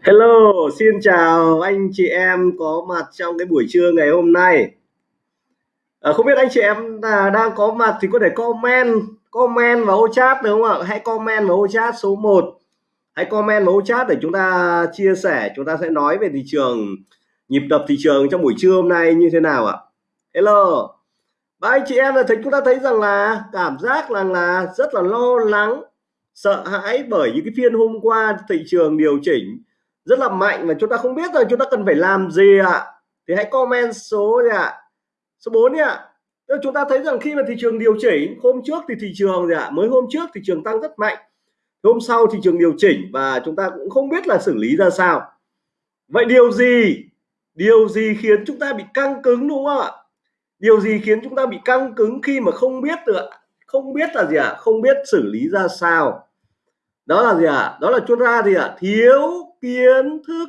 Hello, xin chào anh chị em có mặt trong cái buổi trưa ngày hôm nay. À, không biết anh chị em à, đang có mặt thì có thể comment comment vào ô chat được không ạ? Hãy comment vào ô chat số 1. Hãy comment vào ô chat để chúng ta chia sẻ, chúng ta sẽ nói về thị trường nhịp đập thị trường trong buổi trưa hôm nay như thế nào ạ? Hello. Và anh chị em là thấy chúng ta thấy rằng là cảm giác rằng là rất là lo lắng, sợ hãi bởi những cái phiên hôm qua thị trường điều chỉnh rất là mạnh và chúng ta không biết là chúng ta cần phải làm gì ạ à? thì hãy comment số gì ạ à? số 4 đi ạ à. chúng ta thấy rằng khi mà thị trường điều chỉnh, hôm trước thì thị trường gì ạ à? mới hôm trước thị trường tăng rất mạnh hôm sau thị trường điều chỉnh và chúng ta cũng không biết là xử lý ra sao vậy điều gì điều gì khiến chúng ta bị căng cứng đúng không ạ điều gì khiến chúng ta bị căng cứng khi mà không biết được không biết là gì ạ à? không biết xử lý ra sao đó là gì ạ à? đó là chúng ta gì ạ à? thiếu kiến thức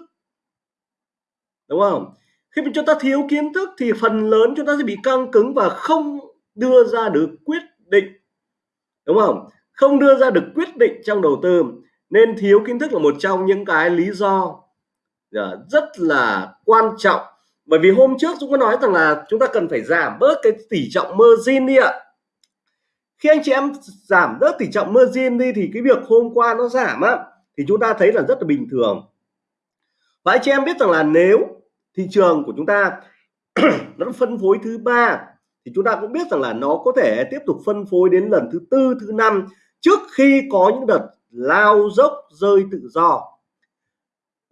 đúng không khi mà chúng ta thiếu kiến thức thì phần lớn chúng ta sẽ bị căng cứng và không đưa ra được quyết định đúng không không đưa ra được quyết định trong đầu tư, nên thiếu kiến thức là một trong những cái lý do dạ, rất là quan trọng bởi vì hôm trước chúng có nói rằng là chúng ta cần phải giảm bớt cái tỷ trọng margin đi ạ khi anh chị em giảm rất tỷ trọng margin đi thì cái việc hôm qua nó giảm á, thì chúng ta thấy là rất là bình thường và anh chị em biết rằng là nếu thị trường của chúng ta nó phân phối thứ ba, thì chúng ta cũng biết rằng là nó có thể tiếp tục phân phối đến lần thứ tư, thứ năm trước khi có những đợt lao dốc rơi tự do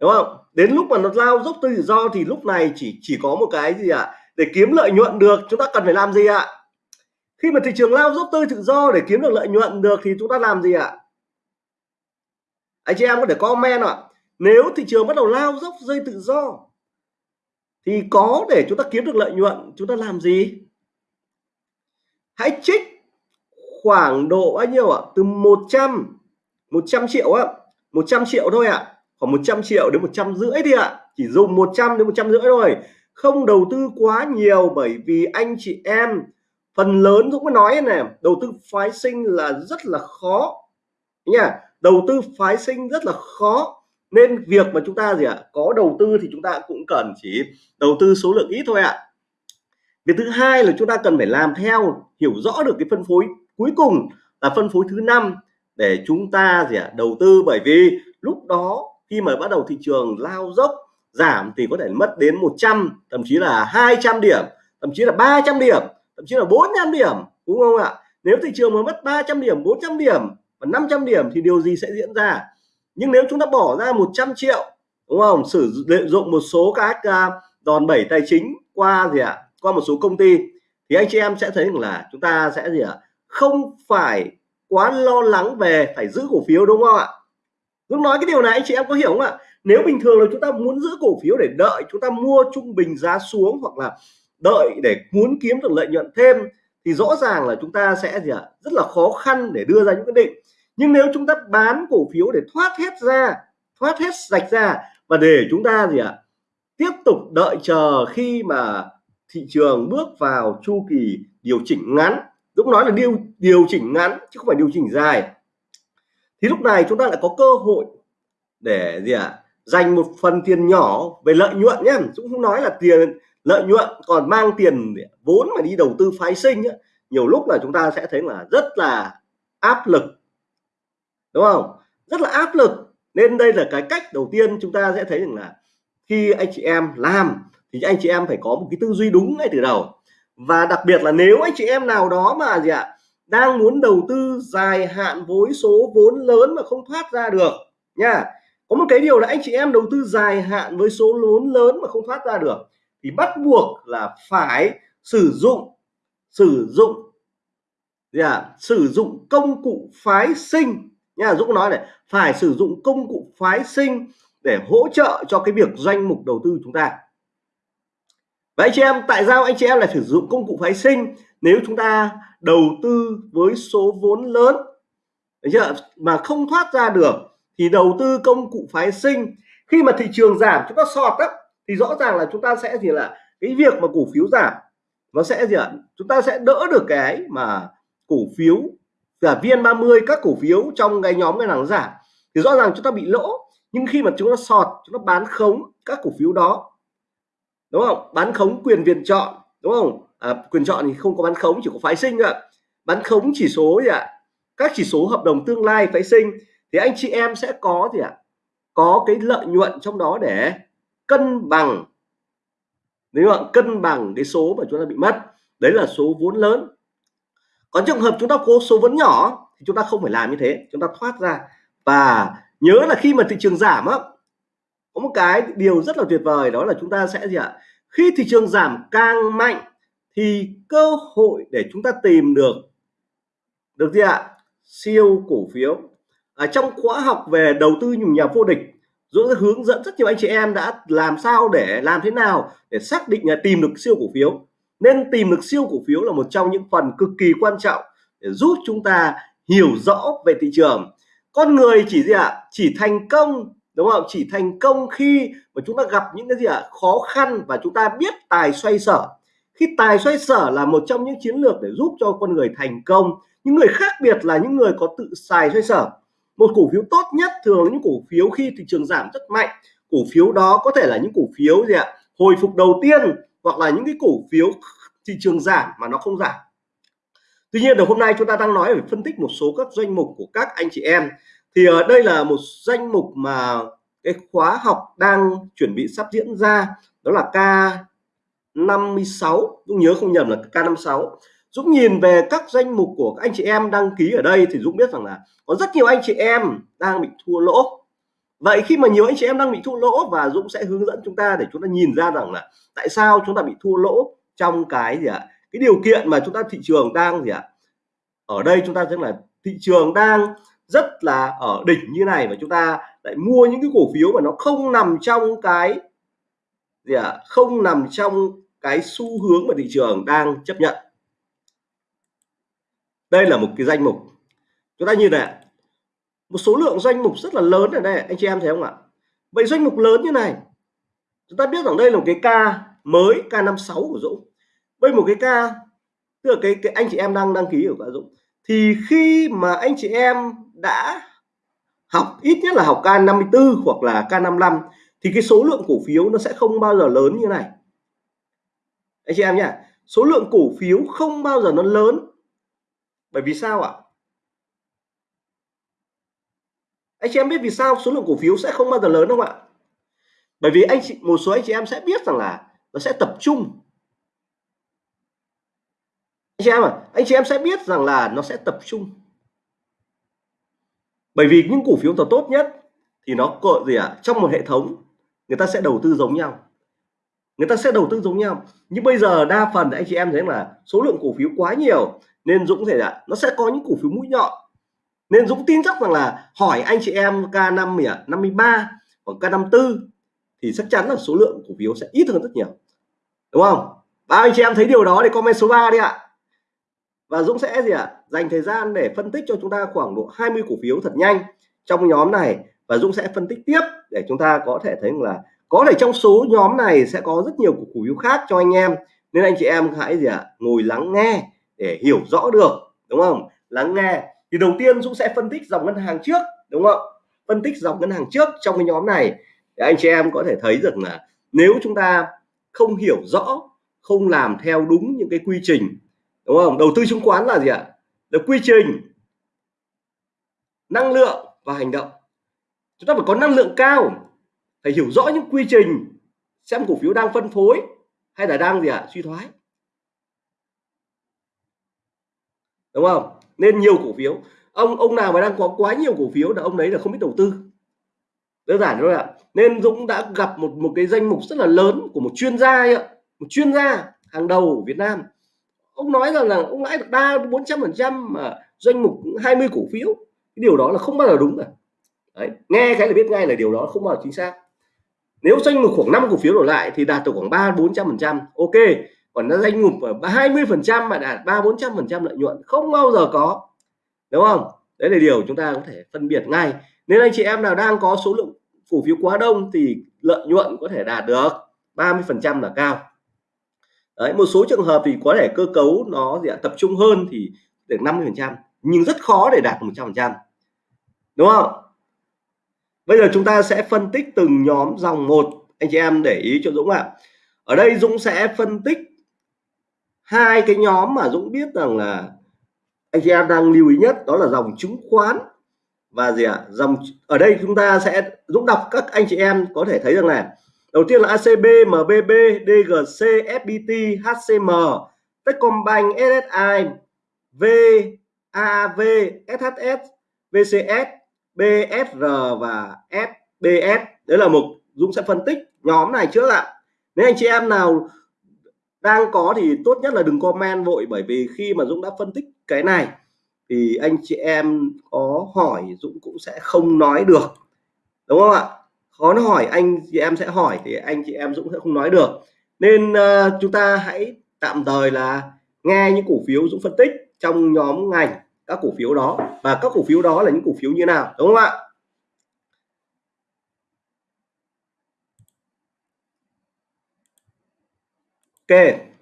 đúng không đến lúc mà nó lao dốc tự do thì lúc này chỉ chỉ có một cái gì ạ à? để kiếm lợi nhuận được, chúng ta cần phải làm gì ạ à? Khi mà thị trường lao dốc tươi tự do để kiếm được lợi nhuận được thì chúng ta làm gì ạ? Anh chị em có thể comment ạ. Nếu thị trường bắt đầu lao dốc dây tự do, thì có để chúng ta kiếm được lợi nhuận, chúng ta làm gì? Hãy trích khoảng độ bao nhiêu ạ? Từ 100 100 triệu ạ 100 triệu thôi ạ. Khoảng 100 triệu đến 100 rưỡi đi ạ. Chỉ dùng 100 đến 100 rưỡi thôi. Không đầu tư quá nhiều bởi vì anh chị em phần lớn Dũng có nói này đầu tư phái sinh là rất là khó. Nha đầu tư phái sinh rất là khó. Nên việc mà chúng ta gì ạ? Có đầu tư thì chúng ta cũng cần chỉ đầu tư số lượng ít thôi ạ. Việc thứ hai là chúng ta cần phải làm theo, hiểu rõ được cái phân phối cuối cùng là phân phối thứ năm để chúng ta gì ạ? Đầu tư. Bởi vì lúc đó khi mà bắt đầu thị trường lao dốc, giảm thì có thể mất đến 100 thậm chí là 200 điểm, thậm chí là 300 điểm thậm chí là 400 điểm, đúng không ạ? Nếu thị trường mà mất 300 điểm 400 điểm và 500 điểm thì điều gì sẽ diễn ra? Nhưng nếu chúng ta bỏ ra 100 triệu, đúng không? Sử dụng một số các à, đòn bẩy tài chính qua gì ạ? À? qua một số công ty, thì anh chị em sẽ thấy rằng là chúng ta sẽ gì ạ? À? không phải quá lo lắng về phải giữ cổ phiếu, đúng không ạ? Lúc nói cái điều này, anh chị em có hiểu không ạ? Nếu bình thường là chúng ta muốn giữ cổ phiếu để đợi chúng ta mua trung bình giá xuống hoặc là đợi để muốn kiếm được lợi nhuận thêm thì rõ ràng là chúng ta sẽ gì ạ? À? rất là khó khăn để đưa ra những quyết định. Nhưng nếu chúng ta bán cổ phiếu để thoát hết ra, thoát hết sạch ra và để chúng ta gì ạ? Tiếp tục đợi chờ khi mà thị trường bước vào chu kỳ điều chỉnh ngắn. Dũng nói là điều điều chỉnh ngắn chứ không phải điều chỉnh dài. Thì lúc này chúng ta lại có cơ hội để gì ạ? Dành một phần tiền nhỏ về lợi nhuận nhé Dũng không nói là tiền lợi nhuận còn mang tiền vốn mà đi đầu tư phái sinh ấy, nhiều lúc là chúng ta sẽ thấy là rất là áp lực. Đúng không? Rất là áp lực. Nên đây là cái cách đầu tiên chúng ta sẽ thấy rằng là khi anh chị em làm thì anh chị em phải có một cái tư duy đúng ngay từ đầu. Và đặc biệt là nếu anh chị em nào đó mà gì ạ đang muốn đầu tư dài hạn với số vốn lớn mà không thoát ra được nha có một cái điều là anh chị em đầu tư dài hạn với số vốn lớn mà không thoát ra được thì bắt buộc là phải sử dụng sử dụng gì à? sử dụng công cụ phái sinh nha, Dũng nói này, phải sử dụng công cụ phái sinh để hỗ trợ cho cái việc danh mục đầu tư chúng ta và anh chị em, tại sao anh chị em lại sử dụng công cụ phái sinh nếu chúng ta đầu tư với số vốn lớn chưa? mà không thoát ra được thì đầu tư công cụ phái sinh, khi mà thị trường giảm, chúng ta sọt đó thì rõ ràng là chúng ta sẽ gì là cái việc mà cổ phiếu giảm nó sẽ gì ạ? Chúng ta sẽ đỡ được cái mà cổ phiếu cả viên 30 các cổ phiếu trong cái nhóm ngân hàng giảm. Thì rõ ràng chúng ta bị lỗ nhưng khi mà chúng ta sọt chúng ta bán khống các cổ phiếu đó đúng không? Bán khống quyền viện chọn đúng không? À, quyền chọn thì không có bán khống chỉ có phái sinh ạ. Bán khống chỉ số gì ạ? Các chỉ số hợp đồng tương lai phái sinh. Thì anh chị em sẽ có gì ạ? Có cái lợi nhuận trong đó để cân bằng. Nếu bạn cân bằng cái số mà chúng ta bị mất, đấy là số vốn lớn. Còn trường hợp chúng ta có số vốn nhỏ thì chúng ta không phải làm như thế, chúng ta thoát ra. Và nhớ là khi mà thị trường giảm á, có một cái điều rất là tuyệt vời, đó là chúng ta sẽ gì ạ? Khi thị trường giảm càng mạnh thì cơ hội để chúng ta tìm được được gì ạ? Siêu cổ phiếu. Ở trong khóa học về đầu tư nhà vô địch Dũng sẽ hướng dẫn rất nhiều anh chị em đã làm sao để làm thế nào để xác định là tìm được siêu cổ phiếu. Nên tìm được siêu cổ phiếu là một trong những phần cực kỳ quan trọng để giúp chúng ta hiểu rõ về thị trường. Con người chỉ gì ạ? À? chỉ thành công, đúng không? Chỉ thành công khi mà chúng ta gặp những cái gì ạ? À? khó khăn và chúng ta biết tài xoay sở. Khi tài xoay sở là một trong những chiến lược để giúp cho con người thành công. Những người khác biệt là những người có tự xài xoay sở một cổ phiếu tốt nhất thường những cổ phiếu khi thị trường giảm rất mạnh. Cổ phiếu đó có thể là những cổ phiếu gì ạ? Hồi phục đầu tiên hoặc là những cái cổ phiếu thị trường giảm mà nó không giảm. Tuy nhiên là hôm nay chúng ta đang nói về phân tích một số các danh mục của các anh chị em. Thì ở đây là một danh mục mà cái khóa học đang chuẩn bị sắp diễn ra. Đó là K56 cũng nhớ không nhầm là K56 Dũng nhìn về các danh mục của các anh chị em đăng ký ở đây thì Dũng biết rằng là có rất nhiều anh chị em đang bị thua lỗ. Vậy khi mà nhiều anh chị em đang bị thua lỗ và Dũng sẽ hướng dẫn chúng ta để chúng ta nhìn ra rằng là tại sao chúng ta bị thua lỗ trong cái gì ạ? Cái điều kiện mà chúng ta thị trường đang gì ạ? Ở đây chúng ta thấy là thị trường đang rất là ở đỉnh như này và chúng ta lại mua những cái cổ phiếu mà nó không nằm trong cái gì ạ? Không nằm trong cái xu hướng mà thị trường đang chấp nhận đây là một cái danh mục. Chúng ta nhìn này một số lượng danh mục rất là lớn ở đây anh chị em thấy không ạ? Vậy danh mục lớn như này chúng ta biết rằng đây là một cái ca mới K56 của Dũng. Đây một cái ca tức là cái, cái anh chị em đang đăng ký ở cả Dũng. Thì khi mà anh chị em đã học ít nhất là học K54 hoặc là K55 thì cái số lượng cổ phiếu nó sẽ không bao giờ lớn như này. Anh chị em nhá số lượng cổ phiếu không bao giờ nó lớn bởi vì sao ạ? Anh chị em biết vì sao số lượng cổ phiếu sẽ không bao giờ lớn không ạ? Bởi vì anh chị, một số anh chị em sẽ biết rằng là nó sẽ tập trung. Anh chị em à anh chị em sẽ biết rằng là nó sẽ tập trung. Bởi vì những cổ phiếu tốt nhất thì nó có gì ạ? À? trong một hệ thống, người ta sẽ đầu tư giống nhau. Người ta sẽ đầu tư giống nhau. Nhưng bây giờ đa phần anh chị em thấy là số lượng cổ phiếu quá nhiều nên Dũng thể là nó sẽ có những cổ phiếu mũi nhọn. Nên Dũng tin chắc rằng là hỏi anh chị em K5 53 hoặc K54 thì chắc chắn là số lượng cổ phiếu sẽ ít hơn rất nhiều. Đúng không? Ba anh chị em thấy điều đó thì comment số 3 đi ạ. Và Dũng sẽ gì ạ, dành thời gian để phân tích cho chúng ta khoảng độ 20 cổ phiếu thật nhanh trong nhóm này. Và Dũng sẽ phân tích tiếp để chúng ta có thể thấy là có thể trong số nhóm này sẽ có rất nhiều cổ phiếu khác cho anh em. Nên anh chị em hãy gì ạ, ngồi lắng nghe để hiểu rõ được, đúng không? Lắng nghe. Thì đầu tiên Dũng sẽ phân tích dòng ngân hàng trước, đúng không? Phân tích dòng ngân hàng trước trong cái nhóm này. Để anh chị em có thể thấy được là nếu chúng ta không hiểu rõ, không làm theo đúng những cái quy trình, đúng không? Đầu tư chứng khoán là gì ạ? Là quy trình năng lượng và hành động. Chúng ta phải có năng lượng cao, phải hiểu rõ những quy trình xem cổ phiếu đang phân phối hay là đang gì ạ? Suy thoái. Đúng không? Nên nhiều cổ phiếu. Ông ông nào mà đang có quá nhiều cổ phiếu là ông đấy là không biết đầu tư. Đơn giản thôi ạ. Nên Dũng đã gặp một một cái danh mục rất là lớn của một chuyên gia ấy ạ. Một chuyên gia hàng đầu ở Việt Nam. Ông nói rằng là ông lãi được ba, bốn trăm phần trăm mà danh mục 20 cổ phiếu. Cái điều đó là không bao giờ đúng cả. Đấy, nghe cái là biết ngay là điều đó không bao giờ chính xác. Nếu danh mục khoảng 5 cổ phiếu đổ lại thì đạt được khoảng ba, bốn trăm phần trăm. Ok còn nó danh mục ở 20 phần trăm mà đạt ba bốn trăm phần trăm lợi nhuận không bao giờ có. Đúng không? Đấy là điều chúng ta có thể phân biệt ngay. Nên anh chị em nào đang có số lượng cổ phiếu quá đông thì lợi nhuận có thể đạt được 30 phần trăm là cao. Đấy một số trường hợp thì có thể cơ cấu nó gì ạ, tập trung hơn thì được 50 phần trăm nhưng rất khó để đạt 100 phần trăm. Đúng không? Bây giờ chúng ta sẽ phân tích từng nhóm dòng một. Anh chị em để ý cho Dũng ạ. Ở đây Dũng sẽ phân tích hai cái nhóm mà Dũng biết rằng là anh chị em đang lưu ý nhất đó là dòng chứng khoán. Và gì ạ? À? dòng ở đây chúng ta sẽ Dũng đọc các anh chị em có thể thấy rằng này đầu tiên là ACB, MBB, DGC, FPT, HCM, Techcombank, SSI, VAV, SHS, VCS, BSR và SBS đấy là mục Dũng sẽ phân tích nhóm này trước ạ. Nếu anh chị em nào đang có thì tốt nhất là đừng comment vội bởi vì khi mà Dũng đã phân tích cái này thì anh chị em có hỏi Dũng cũng sẽ không nói được đúng không ạ? Khó nó hỏi anh chị em sẽ hỏi thì anh chị em Dũng sẽ không nói được. Nên uh, chúng ta hãy tạm thời là nghe những cổ phiếu Dũng phân tích trong nhóm ngành các cổ phiếu đó. Và các cổ phiếu đó là những cổ phiếu như nào đúng không ạ? Ok.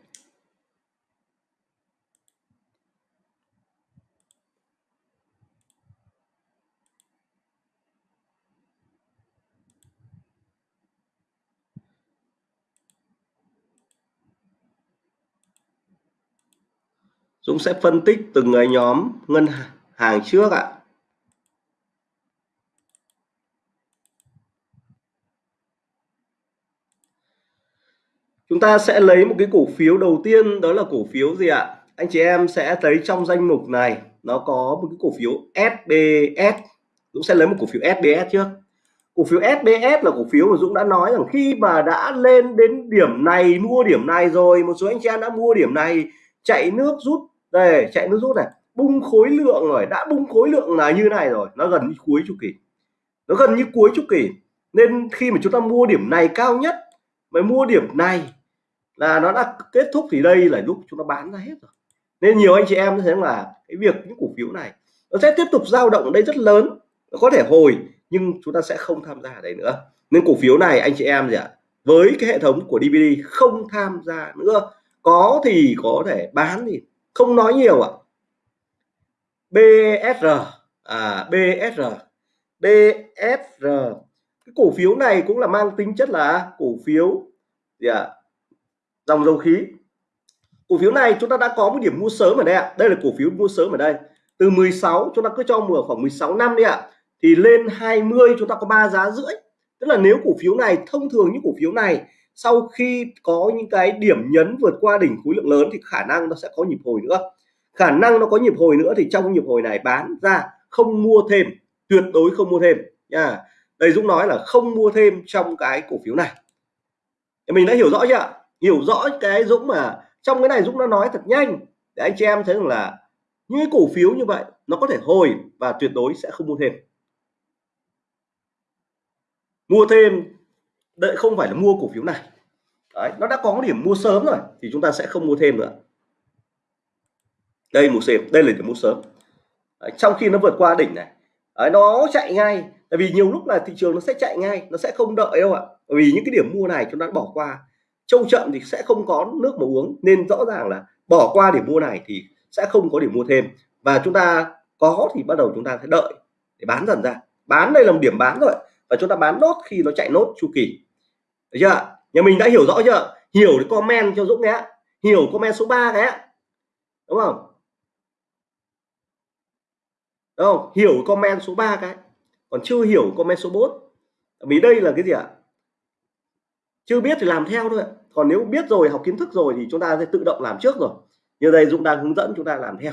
Dũng sẽ phân tích từng cái nhóm ngân hàng trước ạ. Chúng ta sẽ lấy một cái cổ phiếu đầu tiên, đó là cổ phiếu gì ạ? Anh chị em sẽ thấy trong danh mục này, nó có một cái cổ phiếu SBS Dũng sẽ lấy một cổ phiếu SBS trước. Cổ phiếu SBS là cổ phiếu mà Dũng đã nói rằng khi mà đã lên đến điểm này, mua điểm này rồi, một số anh chị em đã mua điểm này, chạy nước rút, đây, chạy nước rút này, bung khối lượng rồi, đã bung khối lượng là như này rồi, nó gần như cuối chu kỳ. Nó gần như cuối chu kỳ. Nên khi mà chúng ta mua điểm này cao nhất mà mua điểm này là nó đã kết thúc thì đây là lúc chúng ta bán ra hết rồi. Nên nhiều anh chị em thấy là cái việc những cổ phiếu này nó sẽ tiếp tục dao động ở đây rất lớn, nó có thể hồi nhưng chúng ta sẽ không tham gia ở đây nữa. Nên cổ phiếu này anh chị em gì ạ, với cái hệ thống của DVD không tham gia nữa. Có thì có thể bán thì không nói nhiều ạ. BSR à BSR BSR cái cổ phiếu này cũng là mang tính chất là cổ phiếu gì ạ dòng dầu khí. Cổ phiếu này chúng ta đã có một điểm mua sớm ở đây ạ. Đây là cổ phiếu mua sớm ở đây. Từ 16 chúng ta cứ cho mua khoảng 16 năm đi ạ. Thì lên 20 chúng ta có ba giá rưỡi. Tức là nếu cổ phiếu này thông thường những cổ phiếu này, sau khi có những cái điểm nhấn vượt qua đỉnh khối lượng lớn thì khả năng nó sẽ có nhịp hồi nữa. Khả năng nó có nhịp hồi nữa thì trong nhịp hồi này bán ra không mua thêm, tuyệt đối không mua thêm nha. Đây Dũng nói là không mua thêm trong cái cổ phiếu này. Mình đã hiểu rõ chưa ạ? Hiểu rõ cái Dũng mà trong cái này Dũng đã nói thật nhanh. Để anh chị em thấy rằng là những cổ phiếu như vậy nó có thể hồi và tuyệt đối sẽ không mua thêm. Mua thêm đợi không phải là mua cổ phiếu này. Đấy, nó đã có điểm mua sớm rồi thì chúng ta sẽ không mua thêm nữa. Đây một sớm đây là điểm mua sớm. Đấy, trong khi nó vượt qua đỉnh này. Đấy, nó chạy ngay. Tại vì nhiều lúc là thị trường nó sẽ chạy ngay nó sẽ không đợi đâu ạ. Bởi vì những cái điểm mua này chúng ta bỏ qua trâu chậm thì sẽ không có nước mà uống. Nên rõ ràng là bỏ qua điểm mua này thì sẽ không có điểm mua thêm. Và chúng ta có thì bắt đầu chúng ta sẽ đợi để bán dần ra. Bán đây là một điểm bán rồi. Và chúng ta bán nốt khi nó chạy nốt chu kỳ. Được chưa nhà mình đã hiểu rõ chưa hiểu thì comment cho Dũng nhé. Hiểu comment số 3 cái đúng không? Đúng không? Hiểu comment số 3 cái. Còn chưa hiểu comment số 4 vì đây là cái gì ạ? Chưa biết thì làm theo thôi còn nếu biết rồi, học kiến thức rồi thì chúng ta sẽ tự động làm trước rồi. Như đây Dũng đang hướng dẫn chúng ta làm theo.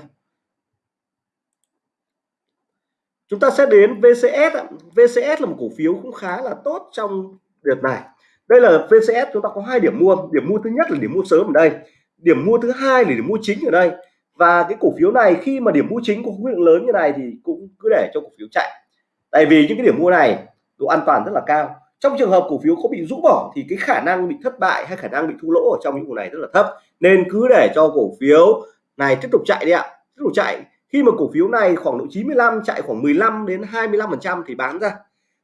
Chúng ta sẽ đến VCS VCS là một cổ phiếu cũng khá là tốt trong đợt này. Đây là VCS chúng ta có hai điểm mua. Điểm mua thứ nhất là điểm mua sớm ở đây. Điểm mua thứ hai là điểm mua chính ở đây. Và cái cổ phiếu này khi mà điểm mua chính có khối lượng lớn như này thì cũng cứ để cho cổ phiếu chạy. Tại vì những cái điểm mua này độ an toàn rất là cao trong trường hợp cổ phiếu có bị rũ bỏ thì cái khả năng bị thất bại hay khả năng bị thua lỗ ở trong những cổ này rất là thấp. Nên cứ để cho cổ phiếu này tiếp tục chạy đi ạ. Tiếp tục chạy. Khi mà cổ phiếu này khoảng độ 95 chạy khoảng 15 đến 25 phần trăm thì bán ra.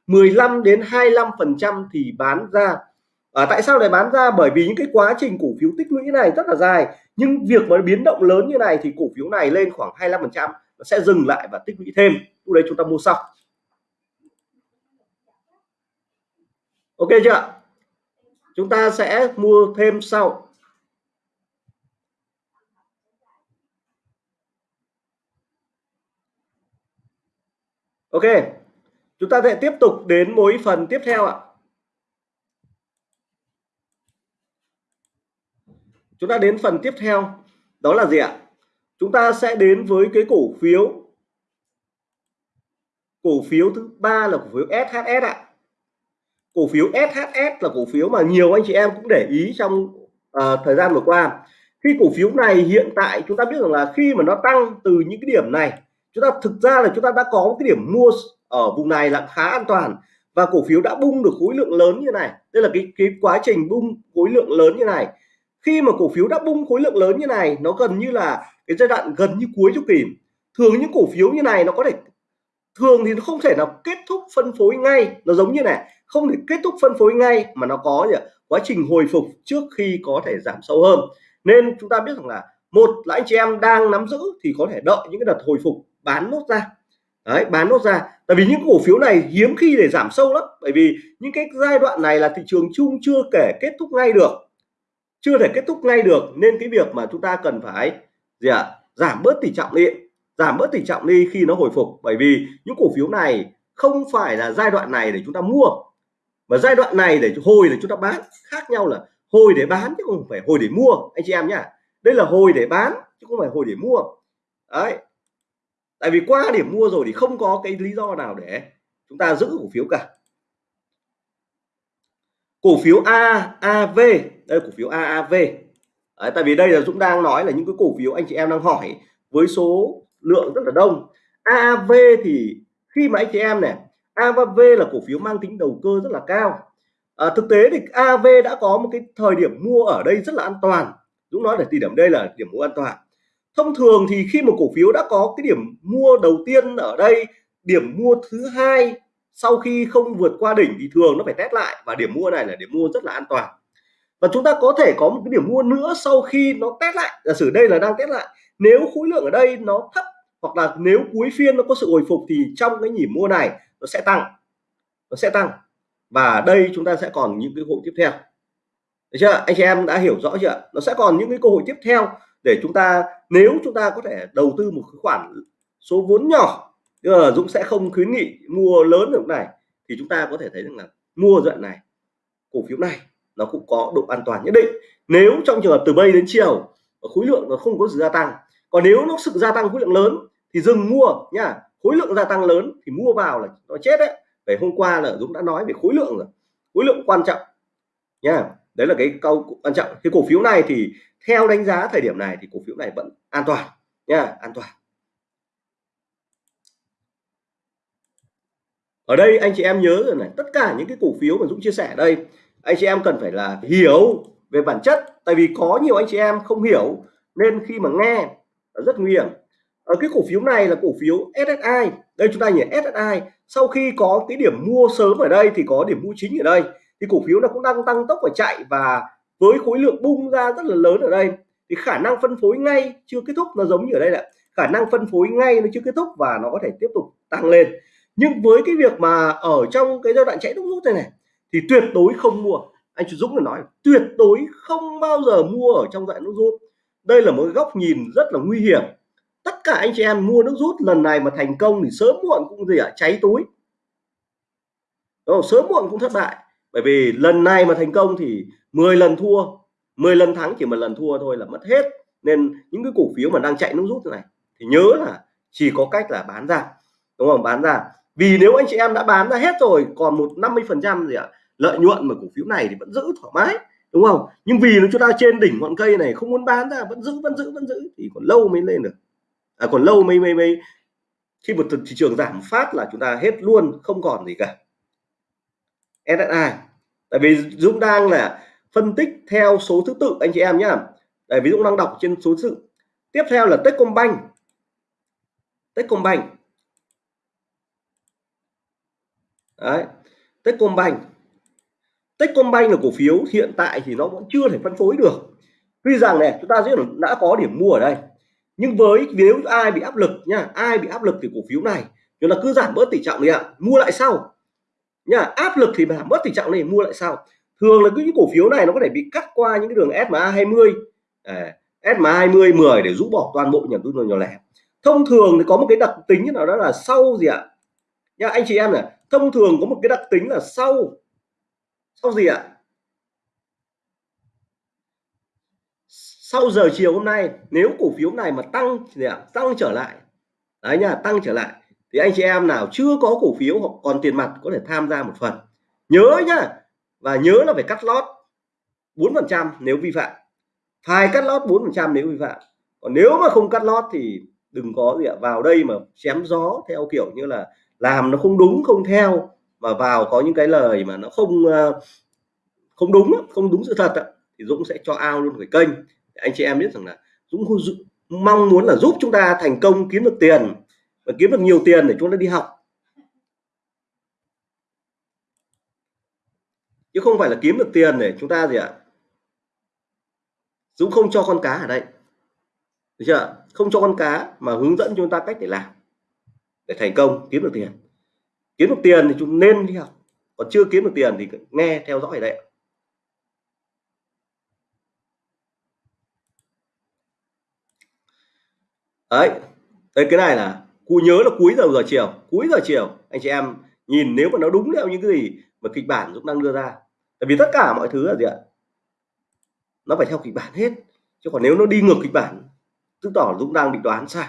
15 đến 25 phần trăm thì bán ra. À, tại sao lại bán ra? Bởi vì những cái quá trình cổ phiếu tích lũy này rất là dài. Nhưng việc mà biến động lớn như này thì cổ phiếu này lên khoảng 25 phần trăm sẽ dừng lại và tích lũy thêm. Lúc đấy chúng ta mua sau. Ok chưa chúng ta sẽ mua thêm sau. Ok, chúng ta sẽ tiếp tục đến mối phần tiếp theo ạ. Chúng ta đến phần tiếp theo, đó là gì ạ? Chúng ta sẽ đến với cái cổ phiếu. Cổ phiếu thứ ba là cổ phiếu SHS ạ cổ phiếu SHS là cổ phiếu mà nhiều anh chị em cũng để ý trong uh, thời gian vừa qua. Khi cổ phiếu này hiện tại chúng ta biết rằng là khi mà nó tăng từ những cái điểm này chúng ta thực ra là chúng ta đã có một cái điểm mua ở vùng này là khá an toàn và cổ phiếu đã bung được khối lượng lớn như này. Đây là cái cái quá trình bung khối lượng lớn như này. Khi mà cổ phiếu đã bung khối lượng lớn như này nó gần như là cái giai đoạn gần như cuối chu kỳ. Thường những cổ phiếu như này nó có thể thường thì nó không thể nào kết thúc phân phối ngay. Nó giống như này không thể kết thúc phân phối ngay mà nó có gì quá trình hồi phục trước khi có thể giảm sâu hơn. Nên chúng ta biết rằng là một là anh chị em đang nắm giữ thì có thể đợi những cái đợt hồi phục bán nốt ra. Đấy bán nốt ra. Tại vì những cổ phiếu này hiếm khi để giảm sâu lắm. Bởi vì những cái giai đoạn này là thị trường chung chưa kể kết thúc ngay được. Chưa thể kết thúc ngay được. Nên cái việc mà chúng ta cần phải gì ạ? À, giảm bớt tỷ trọng đi. Giảm bớt tỷ trọng đi khi nó hồi phục. Bởi vì những cổ phiếu này không phải là giai đoạn này để chúng ta mua mà giai đoạn này để hồi để chúng ta bán khác nhau là hồi để bán chứ không phải hồi để mua anh chị em nhá. Đây là hồi để bán chứ không phải hồi để mua. Đấy. Tại vì qua điểm mua rồi thì không có cái lý do nào để chúng ta giữ cổ phiếu cả. Cổ phiếu AAV đây cổ phiếu AAV Đấy, tại vì đây là Dũng đang nói là những cái cổ phiếu anh chị em đang hỏi với số lượng rất là đông. AAV thì khi mà anh chị em này AAV là cổ phiếu mang tính đầu cơ rất là cao. À, thực tế thì AV đã có một cái thời điểm mua ở đây rất là an toàn. Dũng nói là thời điểm đây là điểm mua an toàn. Thông thường thì khi một cổ phiếu đã có cái điểm mua đầu tiên ở đây điểm mua thứ hai sau khi không vượt qua đỉnh thì thường nó phải test lại và điểm mua này là điểm mua rất là an toàn. Và chúng ta có thể có một cái điểm mua nữa sau khi nó test lại. Giả sử đây là đang test lại nếu khối lượng ở đây nó thấp hoặc là nếu cuối phiên nó có sự hồi phục thì trong cái nhịp mua này nó sẽ tăng, nó sẽ tăng. Và đây chúng ta sẽ còn những cái hội tiếp theo. Được chưa? Anh chị em đã hiểu rõ chưa? Nó sẽ còn những cái cơ hội tiếp theo để chúng ta, nếu chúng ta có thể đầu tư một khoản số vốn nhỏ là Dũng sẽ không khuyến nghị mua lớn được này, thì chúng ta có thể thấy rằng là mua dạng này, cổ phiếu này nó cũng có độ an toàn nhất định. Nếu trong trường hợp từ bây đến chiều khối lượng nó không có sự gia tăng, còn nếu nó sự gia tăng khối lượng lớn thì dừng mua nha khối lượng gia tăng lớn thì mua vào là nó chết đấy. Về hôm qua là Dũng đã nói về khối lượng rồi. Khối lượng quan trọng. Nha, đấy là cái câu quan trọng. Cái cổ phiếu này thì theo đánh giá thời điểm này thì cổ phiếu này vẫn an toàn. Nha, an toàn. Ở đây anh chị em nhớ rồi này, tất cả những cái cổ phiếu mà Dũng chia sẻ đây, anh chị em cần phải là hiểu về bản chất. Tại vì có nhiều anh chị em không hiểu, nên khi mà nghe rất nguy hiểm ở cái cổ phiếu này là cổ phiếu SSI đây chúng ta nhìn SSI sau khi có cái điểm mua sớm ở đây thì có điểm mua chính ở đây. Thì cổ phiếu nó cũng đang tăng tốc và chạy và với khối lượng bung ra rất là lớn ở đây. Thì khả năng phân phối ngay chưa kết thúc, nó giống như ở đây là khả năng phân phối ngay nó chưa kết thúc và nó có thể tiếp tục tăng lên. Nhưng với cái việc mà ở trong cái giai đoạn chạy đúc rút này này, thì tuyệt đối không mua. Anh chú Dũng là nói, tuyệt đối không bao giờ mua ở trong giai đoạn đúc rút. Đây là một góc nhìn rất là nguy hiểm tất cả anh chị em mua nước rút lần này mà thành công thì sớm muộn cũng gì ạ? Cháy túi. Đúng không? sớm muộn cũng thất bại. Bởi vì lần này mà thành công thì 10 lần thua 10 lần thắng chỉ một lần thua thôi là mất hết. Nên những cái cổ phiếu mà đang chạy nước rút này thì nhớ là chỉ có cách là bán ra. Đúng không? Bán ra. Vì nếu anh chị em đã bán ra hết rồi, còn một 50 phần trăm gì ạ, lợi nhuận mà cổ phiếu này thì vẫn giữ thoải mái. Đúng không? Nhưng vì nó chúng ta trên đỉnh ngọn cây này không muốn bán ra, vẫn giữ vẫn giữ vẫn giữ thì còn lâu mới lên được à, còn lâu mới mới mới khi một thị trường giảm phát là chúng ta hết luôn không còn gì cả. SSI tại vì Dũng đang là phân tích theo số thứ tự anh chị em nhá. Tại ví dụ đang đọc trên số thứ tự. Tiếp theo là Techcombank. Techcombank. Đấy Techcombank. Techcombank là cổ phiếu hiện tại thì nó vẫn chưa thể phân phối được. Tuy rằng này chúng ta đã có điểm mua ở đây nhưng với nếu ai bị áp lực nha ai bị áp lực thì cổ phiếu này chúng là cứ giảm bớt tỷ trọng đi ạ mua lại sau. Nha áp lực thì giảm bớt tỷ trọng này mua lại sau. Thường là cứ những cổ phiếu này nó có thể bị cắt qua những cái đường SMA 20 à, SMA 20 10 để rũ bỏ toàn bộ nhà đầu tư nhỏ lẻ. Thông thường thì có một cái đặc tính nào đó là sau gì ạ? Nha anh chị em này thông thường có một cái đặc tính là sau. Sau gì ạ? Sau giờ chiều hôm nay, nếu cổ phiếu này mà tăng gì ạ? Tăng trở lại. Đấy nha, tăng trở lại. Thì anh chị em nào chưa có cổ phiếu hoặc còn tiền mặt có thể tham gia một phần. Nhớ nhá, và nhớ là phải cắt lót 4% nếu vi phạm. Phải cắt lót 4% nếu vi phạm. Còn nếu mà không cắt lót thì đừng có gì ạ, vào đây mà chém gió theo kiểu như là làm nó không đúng, không theo, mà vào có những cái lời mà nó không ờ, không đúng không đúng sự thật thì Dũng sẽ cho ao luôn cái kênh anh chị em biết rằng là Dũng mong muốn là giúp chúng ta thành công kiếm được tiền và kiếm được nhiều tiền để chúng ta đi học. Chứ không phải là kiếm được tiền để chúng ta gì ạ? Dũng không cho con cá ở đây. Được chưa không cho con cá mà hướng dẫn chúng ta cách để làm, để thành công kiếm được tiền. Kiếm được tiền thì chúng nên đi học. Còn chưa kiếm được tiền thì nghe theo dõi ở đây đấy. Đây cái này là cụ nhớ là cuối giờ giờ chiều, cuối giờ chiều. Anh chị em nhìn nếu mà nó đúng theo những cái gì mà kịch bản Dũng đang đưa ra. Tại vì tất cả mọi thứ là gì ạ? Nó phải theo kịch bản hết. Chứ còn nếu nó đi ngược kịch bản, chứng tỏ Dũng đang bị đoán sai.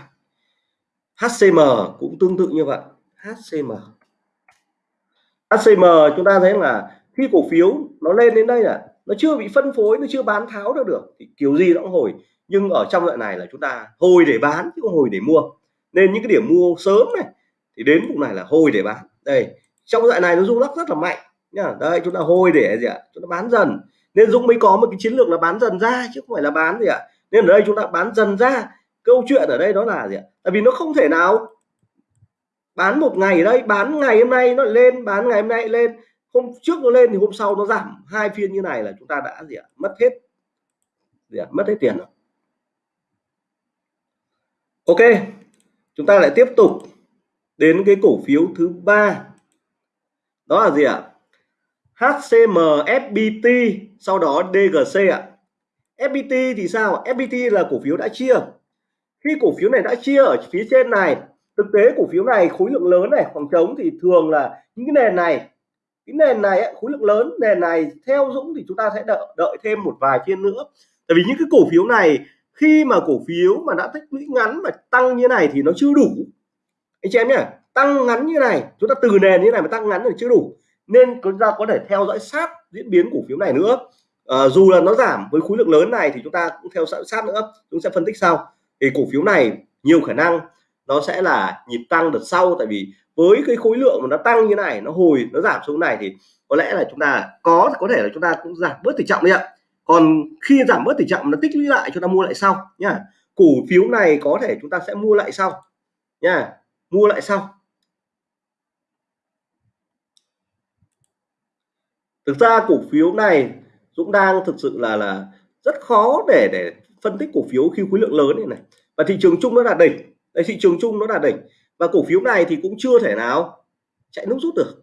HCM cũng tương tự như vậy. HCM HCM chúng ta thấy là khi cổ phiếu nó lên đến đây là nó chưa bị phân phối, nó chưa bán tháo được được, thì kiểu gì nó cũng hồi nhưng ở trong đoạn này là chúng ta hồi để bán chứ không hồi để mua. Nên những cái điểm mua sớm này, thì đến vùng này là hồi để bán. Đây, trong đoạn này nó rung lắc rất là mạnh nhá. Đây, chúng ta hồi để gì ạ? Chúng ta bán dần. Nên Dũng mới có một cái chiến lược là bán dần ra chứ không phải là bán gì ạ? Nên ở đây chúng ta bán dần ra. Câu chuyện ở đây đó là gì ạ? Tại vì nó không thể nào bán một ngày ở đây, bán ngày hôm nay nó lên, bán ngày hôm nay lên. Hôm trước nó lên thì hôm sau nó giảm. Hai phiên như này là chúng ta đã gì ạ? Mất hết. Gì ạ? mất hết tiền rồi ok chúng ta lại tiếp tục đến cái cổ phiếu thứ ba. Đó là gì ạ? HCM FPT sau đó DGC ạ. FPT thì sao? FPT là cổ phiếu đã chia. Khi cổ phiếu này đã chia ở phía trên này thực tế cổ phiếu này khối lượng lớn này khoảng trống thì thường là những cái nền này. Cái nền này ấy, khối lượng lớn nền này theo Dũng thì chúng ta sẽ đợi đợi thêm một vài phiên nữa. Tại vì những cái cổ phiếu này khi mà cổ phiếu mà đã tích lũy ngắn mà tăng như này thì nó chưa đủ. Anh chị em nhé tăng ngắn như này chúng ta từ nền như này mà tăng ngắn thì chưa đủ. Nên chúng ta có thể theo dõi sát diễn biến cổ phiếu này nữa. À, dù là nó giảm với khối lượng lớn này thì chúng ta cũng theo dõi sát nữa chúng sẽ phân tích sau. Thì cổ phiếu này nhiều khả năng nó sẽ là nhịp tăng đợt sau tại vì với cái khối lượng mà nó tăng như này nó hồi nó giảm xuống này thì có lẽ là chúng ta có có thể là chúng ta cũng giảm bớt tỷ trọng đi ạ còn khi giảm bớt tỷ trọng nó tích lũy lại chúng ta mua lại sau, nhá. Cổ phiếu này có thể chúng ta sẽ mua lại sau nha mua lại sau. Thực ra cổ phiếu này Dũng đang thực sự là là rất khó để để phân tích cổ phiếu khi khối lượng lớn này này. Và thị trường chung nó là đỉnh. Đấy, thị trường chung nó là đỉnh. Và cổ phiếu này thì cũng chưa thể nào chạy nút rút được.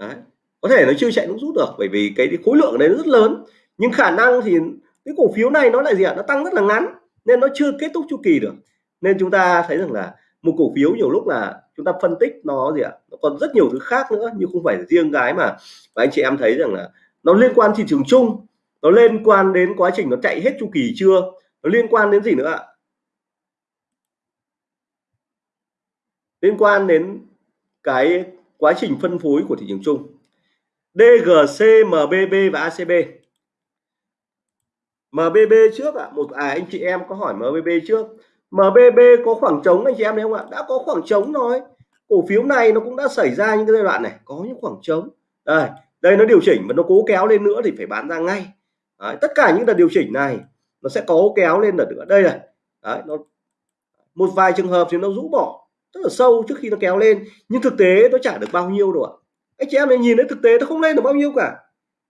Đấy. có thể nó chưa chạy nút rút được bởi vì cái khối lượng đấy rất lớn nhưng khả năng thì cái cổ phiếu này nó lại gì ạ? Nó tăng rất là ngắn nên nó chưa kết thúc chu kỳ được. Nên chúng ta thấy rằng là một cổ phiếu nhiều lúc là chúng ta phân tích nó gì ạ? Nó còn rất nhiều thứ khác nữa nhưng không phải riêng cái mà và anh chị em thấy rằng là nó liên quan thị trường chung nó liên quan đến quá trình nó chạy hết chu kỳ chưa? Nó liên quan đến gì nữa ạ? Liên quan đến cái quá trình phân phối của thị trường chung. DGC, MBB và ACB MBB trước ạ. À, một à anh chị em có hỏi MBB trước. MBB có khoảng trống anh chị em thấy không ạ? Đã có khoảng trống rồi. Cổ phiếu này nó cũng đã xảy ra những cái giai đoạn này. Có những khoảng trống. Đây đây nó điều chỉnh và nó cố kéo lên nữa thì phải bán ra ngay. Đấy, tất cả những đợt điều chỉnh này nó sẽ cố kéo lên đợt nữa. Đây này. Đấy, nó một vài trường hợp thì nó rũ bỏ rất là sâu trước khi nó kéo lên. Nhưng thực tế nó trả được bao nhiêu đâu ạ. Anh chị em này nhìn thấy thực tế nó không lên được bao nhiêu cả.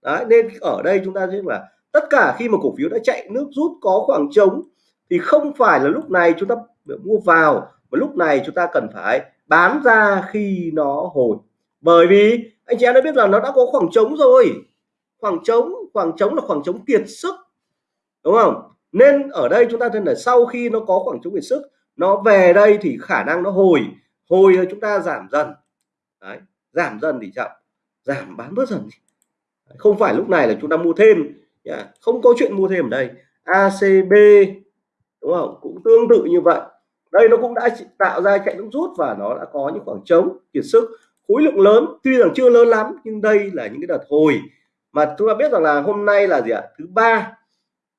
Đấy, nên ở đây chúng ta sẽ là tất cả khi mà cổ phiếu đã chạy nước rút có khoảng trống thì không phải là lúc này chúng ta mua vào mà lúc này chúng ta cần phải bán ra khi nó hồi. Bởi vì anh chị em đã biết là nó đã có khoảng trống rồi. Khoảng trống khoảng trống là khoảng trống kiệt sức đúng không? Nên ở đây chúng ta thấy là sau khi nó có khoảng trống kiệt sức nó về đây thì khả năng nó hồi. Hồi chúng ta giảm dần. Đấy, giảm dần thì chậm. Giảm bán bớt dần không phải lúc này là chúng ta mua thêm. Dạ, không có chuyện mua thêm ở đây. ACB đúng không? Cũng tương tự như vậy. Đây nó cũng đã tạo ra chạy nước rút và nó đã có những khoảng trống, kiệt sức. Khối lượng lớn, tuy rằng chưa lớn lắm, nhưng đây là những cái đợt hồi. Mà chúng ta biết rằng là hôm nay là gì ạ? Thứ ba,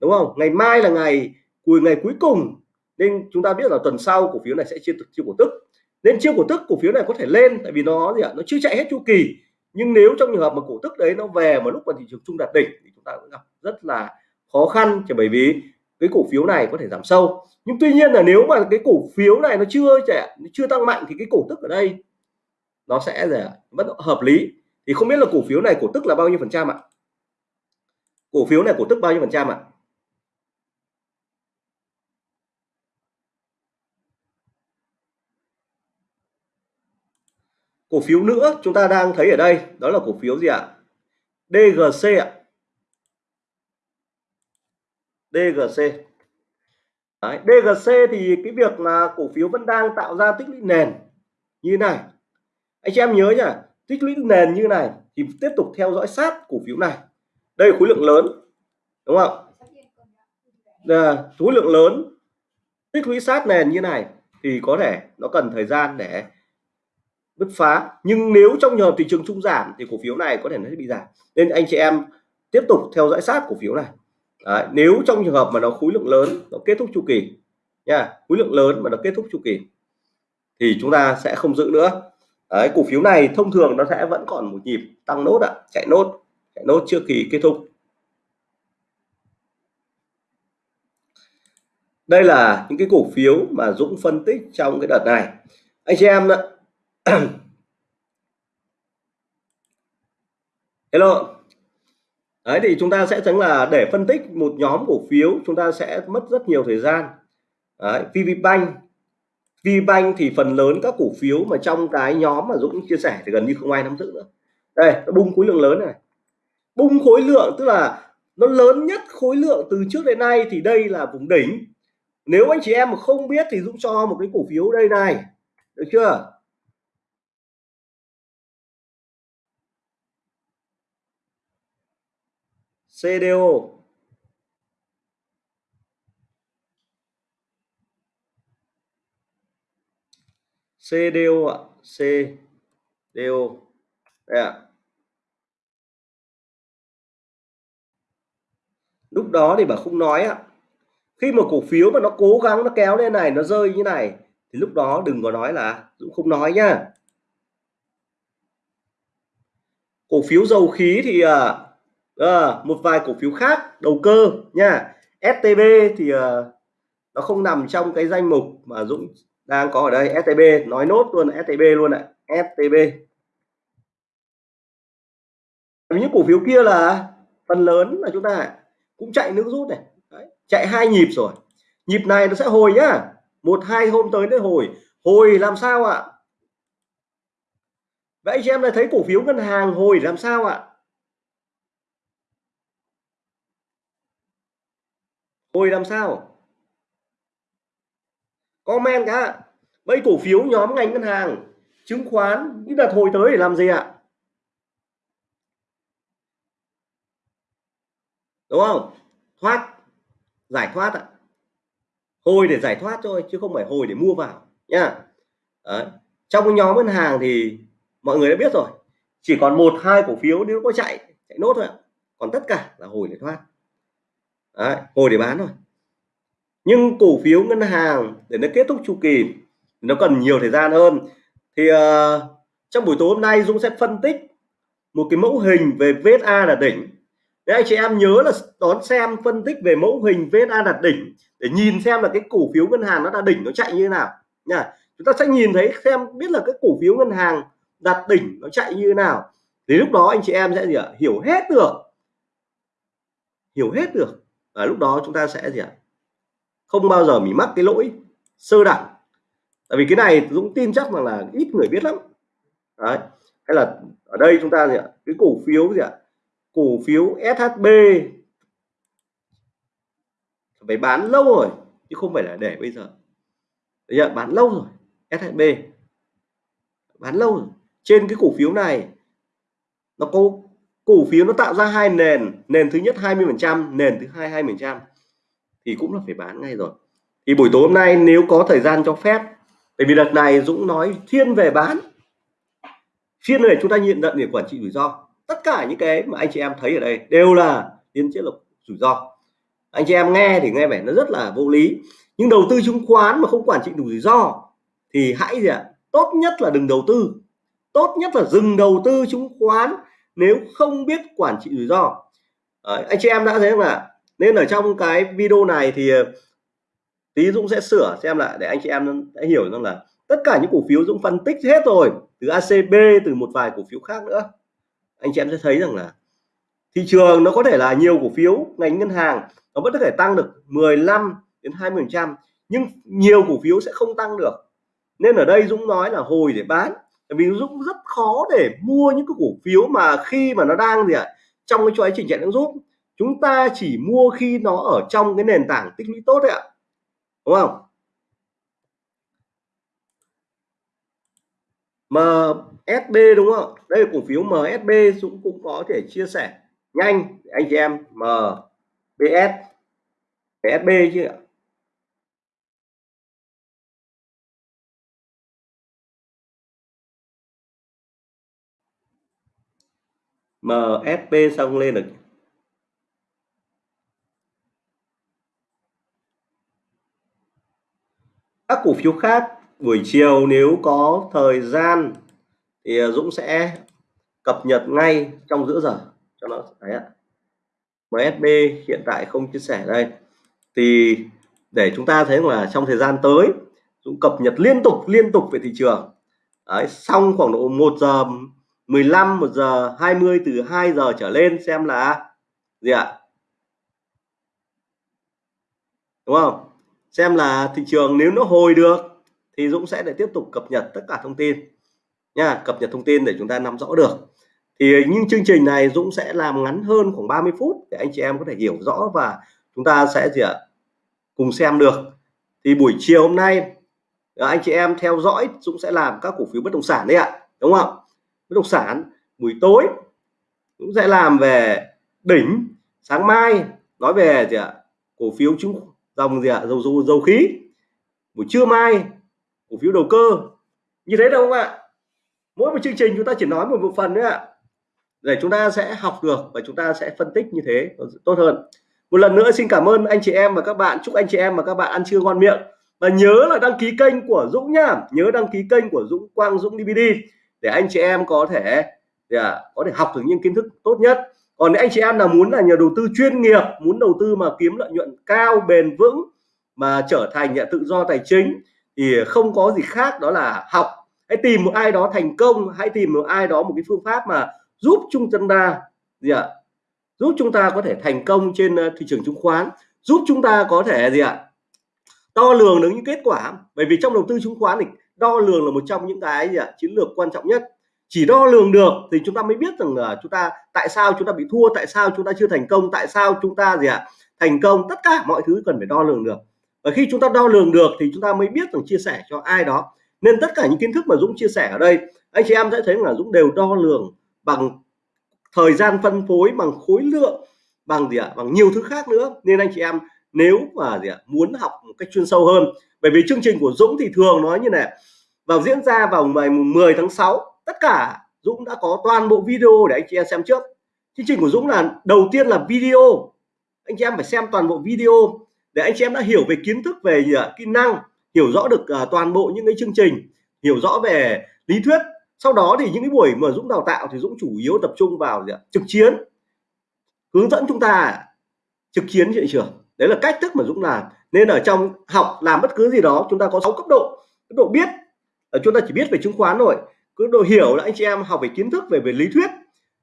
đúng không? Ngày mai là ngày cuối ngày cuối cùng. Nên chúng ta biết là tuần sau cổ phiếu này sẽ chia chiêu cổ tức. Nên chiêu cổ tức cổ phiếu này có thể lên, tại vì nó gì ạ? Nó chưa chạy hết chu kỳ. Nhưng nếu trong trường hợp mà cổ tức đấy nó về mà lúc mà thị trường chung đạt đỉnh thì chúng ta cũng gặp rất là khó khăn chỉ bởi vì cái cổ phiếu này có thể giảm sâu. Nhưng tuy nhiên là nếu mà cái cổ phiếu này nó chưa trẻ chưa tăng mạnh thì cái cổ tức ở đây nó sẽ là vẫn hợp lý. Thì không biết là cổ phiếu này cổ tức là bao nhiêu phần trăm ạ? Cổ phiếu này cổ tức bao nhiêu phần trăm ạ? Cổ phiếu nữa chúng ta đang thấy ở đây, đó là cổ phiếu gì ạ? DGC ạ. DGC Đấy, DGC thì cái việc là cổ phiếu vẫn đang tạo ra tích lũy nền như này. Anh chị em nhớ nhá tích lũy nền như này thì tiếp tục theo dõi sát cổ phiếu này. Đây là khối lượng lớn đúng không là khối lượng lớn tích lũy sát nền như này thì có thể nó cần thời gian để bứt phá. Nhưng nếu trong nhờ thị trường trung giảm thì cổ phiếu này có thể nó sẽ bị giảm. Nên anh chị em tiếp tục theo dõi sát cổ phiếu này. Đấy, nếu trong trường hợp mà nó khối lượng lớn nó kết thúc chu kỳ nha khối lượng lớn mà nó kết thúc chu kỳ thì chúng ta sẽ không giữ nữa. Đấy, cổ phiếu này thông thường nó sẽ vẫn còn một nhịp tăng nốt ạ chạy nốt chạy nốt trước kỳ kết thúc. Đây là những cái cổ phiếu mà Dũng phân tích trong cái đợt này. Anh chị em hello đấy thì chúng ta sẽ chẳng là để phân tích một nhóm cổ phiếu chúng ta sẽ mất rất nhiều thời gian. Đấy, VPBank VPBank thì phần lớn các cổ phiếu mà trong cái nhóm mà Dũng chia sẻ thì gần như không ai nắm giữ nữa. Đây nó bung khối lượng lớn này. Bung khối lượng tức là nó lớn nhất khối lượng từ trước đến nay thì đây là vùng đỉnh. Nếu anh chị em mà không biết thì Dũng cho một cái cổ phiếu đây này. Được chưa? CDO CDO ạ CDO đây ạ. Lúc đó thì bà không nói ạ. Khi mà cổ phiếu mà nó cố gắng nó kéo lên này nó rơi như này thì lúc đó đừng có nói là Dũng không nói nhá. Cổ phiếu dầu khí thì à, à, một vài cổ phiếu khác đầu cơ nha. STB thì uh, nó không nằm trong cái danh mục mà Dũng đang có ở đây. STB nói nốt luôn STB luôn ạ. STB những cổ phiếu kia là phần lớn là chúng ta cũng chạy nước rút này. Đấy, chạy hai nhịp rồi. Nhịp này nó sẽ hồi nhá. Một hai hôm tới nó hồi. Hồi làm sao ạ? Vậy anh chị em lại thấy cổ phiếu ngân hàng hồi làm sao ạ? Hồi làm sao? Comment cả bây cổ phiếu nhóm ngành ngân hàng, chứng khoán những đợt hồi tới để làm gì ạ? Đúng không? Thoát, giải thoát ạ. Hồi để giải thoát thôi, chứ không phải hồi để mua vào nha Đấy. trong nhóm ngân hàng thì mọi người đã biết rồi. Chỉ còn một, hai cổ phiếu nếu có chạy chạy nốt thôi ạ. Còn tất cả là hồi để thoát. Đấy, hồi để bán thôi. Nhưng cổ phiếu ngân hàng để nó kết thúc chu kỳ nó cần nhiều thời gian hơn. Thì uh, trong buổi tối hôm nay Dũng sẽ phân tích một cái mẫu hình về VSA là đỉnh. Đấy, anh chị em nhớ là đón xem phân tích về mẫu hình VSA đạt đỉnh để nhìn xem là cái cổ phiếu ngân hàng nó đạt đỉnh nó chạy như thế nào. Nha chúng ta sẽ nhìn thấy xem biết là cái cổ phiếu ngân hàng đạt đỉnh nó chạy như thế nào. Thì lúc đó anh chị em sẽ gì ạ? Hiểu hết được. Hiểu hết được và lúc đó chúng ta sẽ gì ạ? Không bao giờ bị mắc cái lỗi sơ đẳng. Tại vì cái này Dũng tin chắc rằng là ít người biết lắm. Đấy. Hay là ở đây chúng ta gì ạ? Cái cổ phiếu gì ạ? Cổ phiếu SHB phải bán lâu rồi, chứ không phải là để bây giờ. Bây giờ bán lâu rồi SHB bán lâu rồi. Trên cái cổ phiếu này, nó có cổ phiếu nó tạo ra hai nền nền thứ nhất 20 phần trăm, nền thứ hai 20 phần trăm, thì cũng là phải bán ngay rồi. Thì buổi tối hôm nay nếu có thời gian cho phép, bởi vì đợt này Dũng nói thiên về bán phiên này chúng ta nhận nhận để quản trị rủi ro. Tất cả những cái mà anh chị em thấy ở đây đều là tiến chế lược rủi ro. Anh chị em nghe thì nghe vẻ nó rất là vô lý, nhưng đầu tư chứng khoán mà không quản trị đủ rủi ro thì hãy gì ạ? Tốt nhất là đừng đầu tư, tốt nhất là dừng đầu tư chứng khoán nếu không biết quản trị rủi ro. Đấy, anh chị em đã thấy không ạ? Nên ở trong cái video này thì ờ, tí Dũng sẽ sửa xem lại để anh chị em đã hiểu rằng là tất cả những cổ phiếu Dũng phân tích hết rồi từ ACB từ một vài cổ phiếu khác nữa. Anh chị em sẽ thấy rằng là thị trường nó có thể là nhiều cổ phiếu ngành ngân hàng nó vẫn có thể tăng được 15 đến 20 phần trăm nhưng nhiều cổ phiếu sẽ không tăng được. Nên ở đây Dũng nói là hồi để bán vì Dũng rất khó để mua những cái cổ phiếu mà khi mà nó đang gì ạ, trong cái chuỗi trình chạy nước rút chúng ta chỉ mua khi nó ở trong cái nền tảng tích lũy tốt đấy ạ. Đúng không? MSB đúng không đây là cổ phiếu MSB Dũng cũng có thể chia sẻ nhanh, anh chị em. MBS MSB chứ ạ. MSP xong lên được. Các cổ phiếu khác buổi chiều nếu có thời gian thì Dũng sẽ cập nhật ngay trong giữa giờ. Cho nó thấy ạ. MSB hiện tại không chia sẻ đây. Thì để chúng ta thấy là trong thời gian tới Dũng cập nhật liên tục liên tục về thị trường. Đấy, xong khoảng độ 1 giờ 15 1 giờ 20 từ 2 giờ trở lên xem là gì ạ? Đúng không? Xem là thị trường nếu nó hồi được thì Dũng sẽ để tiếp tục cập nhật tất cả thông tin. Nha, cập nhật thông tin để chúng ta nắm rõ được. Thì những chương trình này Dũng sẽ làm ngắn hơn khoảng 30 phút để anh chị em có thể hiểu rõ và chúng ta sẽ gì ạ? Cùng xem được. Thì buổi chiều hôm nay à, anh chị em theo dõi Dũng sẽ làm các cổ phiếu bất động sản đấy ạ. Đúng không? Bất động sản, buổi tối, cũng sẽ làm về đỉnh, sáng mai nói về gì ạ? Cổ phiếu chứng dòng gì ạ? Dầu dầu dầu khí. Buổi trưa mai, cổ phiếu đầu cơ. Như thế đâu không ạ? Mỗi một chương trình chúng ta chỉ nói một bộ phận nữa ạ. Để chúng ta sẽ học được và chúng ta sẽ phân tích như thế tốt hơn. Một lần nữa xin cảm ơn anh chị em và các bạn. Chúc anh chị em và các bạn ăn trưa ngon miệng. Và nhớ là đăng ký kênh của Dũng nhá. Nhớ đăng ký kênh của Dũng Quang Dũng DVD để anh chị em có thể yeah, có thể học được những kiến thức tốt nhất. Còn nếu anh chị em nào muốn là nhà đầu tư chuyên nghiệp muốn đầu tư mà kiếm lợi nhuận cao bền vững mà trở thành nhà tự do tài chính thì không có gì khác đó là học. Hãy tìm một ai đó thành công hãy tìm một ai đó một cái phương pháp mà giúp chúng ta gì ạ giúp chúng ta có thể thành công trên ờ, thị trường chứng khoán giúp chúng ta có thể gì ạ đo lường được những kết quả. Bởi vì trong đầu tư chứng khoán thì đo lường là một trong những cái gì ạ? Chiến lược quan trọng nhất. Chỉ đo lường được thì chúng ta mới biết rằng là chúng ta tại sao chúng ta bị thua, tại sao chúng ta chưa thành công, tại sao chúng ta gì ạ? Thành công, tất cả mọi thứ cần phải đo lường được. Và khi chúng ta đo lường được thì chúng ta mới biết rằng chia sẻ cho ai đó. Nên tất cả những kiến thức mà Dũng chia sẻ ở đây, anh chị em sẽ thấy là Dũng đều đo lường bằng thời gian phân phối, bằng khối lượng, bằng gì ạ? Bằng nhiều thứ khác nữa. Nên anh chị em nếu mà gì ạ? Muốn học một cách chuyên sâu hơn. Bởi vì chương trình của Dũng thì thường nói như này vào diễn ra vào ngày 10 tháng 6 tất cả Dũng đã có toàn bộ video để anh chị em xem trước. Chương trình của Dũng là đầu tiên là video. Anh chị em phải xem toàn bộ video để anh chị em đã hiểu về kiến thức về gì ạ kỹ năng hiểu rõ được uh, toàn bộ những cái chương trình hiểu rõ về lý thuyết. Sau đó thì những cái buổi mà Dũng đào tạo thì Dũng chủ yếu tập trung vào gì ạ? trực chiến hướng dẫn chúng ta trực chiến thị trường. Đấy là cách thức mà Dũng làm. Nên ở trong học làm bất cứ gì đó chúng ta có 6 cấp độ. Cấp độ biết Ờ, chúng ta chỉ biết về chứng khoán thôi. Cứ độ hiểu là anh chị em học về kiến thức về về lý thuyết.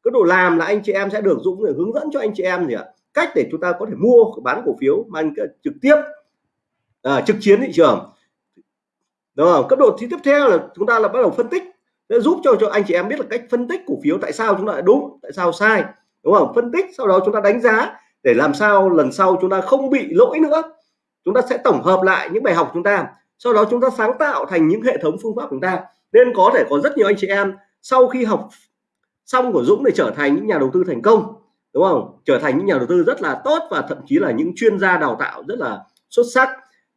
Cứ độ làm là anh chị em sẽ được Dũng để hướng dẫn cho anh chị em gì ạ? Cách để chúng ta có thể mua bán cổ phiếu mang trực tiếp à, trực chiến thị trường. Đúng không? Cấp độ tiếp theo là chúng ta là bắt đầu phân tích. Để giúp cho cho anh chị em biết là cách phân tích cổ phiếu tại sao chúng ta lại đúng tại sao sai. Đúng không? Phân tích sau đó chúng ta đánh giá để làm sao lần sau chúng ta không bị lỗi nữa. Chúng ta sẽ tổng hợp lại những bài học chúng ta sau đó chúng ta sáng tạo thành những hệ thống phương pháp của chúng ta. Nên có thể có rất nhiều anh chị em sau khi học xong của Dũng để trở thành những nhà đầu tư thành công đúng không? Trở thành những nhà đầu tư rất là tốt và thậm chí là những chuyên gia đào tạo rất là xuất sắc.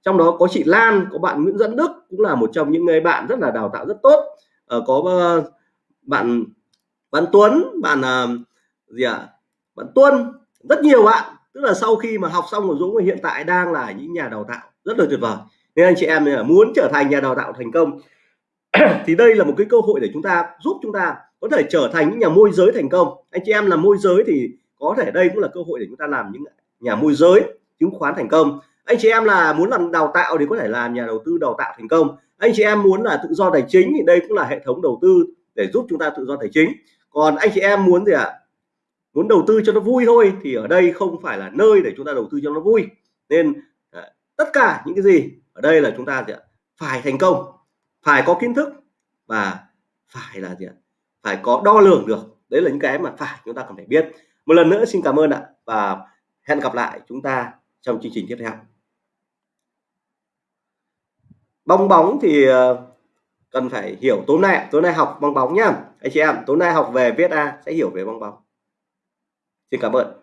Trong đó có chị Lan có bạn Nguyễn Dẫn Đức cũng là một trong những người bạn rất là đào tạo rất tốt. Ờ, có uh, bạn bạn Tuấn bạn uh, gì ạ? À? bạn Tuân rất nhiều bạn. Tức là sau khi mà học xong của Dũng hiện tại đang là những nhà đào tạo rất là tuyệt vời nên anh chị em muốn trở thành nhà đào tạo thành công. Thì đây là một cái cơ hội để chúng ta giúp chúng ta có thể trở thành những nhà môi giới thành công. Anh chị em là môi giới thì có thể đây cũng là cơ hội để chúng ta làm những nhà môi giới chứng khoán thành công. Anh chị em là muốn làm đào tạo thì có thể làm nhà đầu tư đào tạo thành công. Anh chị em muốn là tự do tài chính thì đây cũng là hệ thống đầu tư để giúp chúng ta tự do tài chính. Còn anh chị em muốn gì ạ? À? muốn đầu tư cho nó vui thôi thì ở đây không phải là nơi để chúng ta đầu tư cho nó vui. Nên à, tất cả những cái gì ở đây là chúng ta gì ạ? phải thành công, phải có kiến thức và phải là gì ạ? phải có đo lường được. Đấy là những cái mà phải chúng ta cần phải biết. Một lần nữa xin cảm ơn ạ và hẹn gặp lại chúng ta trong chương trình tiếp theo. Bong bóng thì ờ, cần phải hiểu tối nay tối nay học bong bóng nhá. Anh chị em tối nay học về viết a sẽ hiểu về bong bóng. Xin cảm ơn.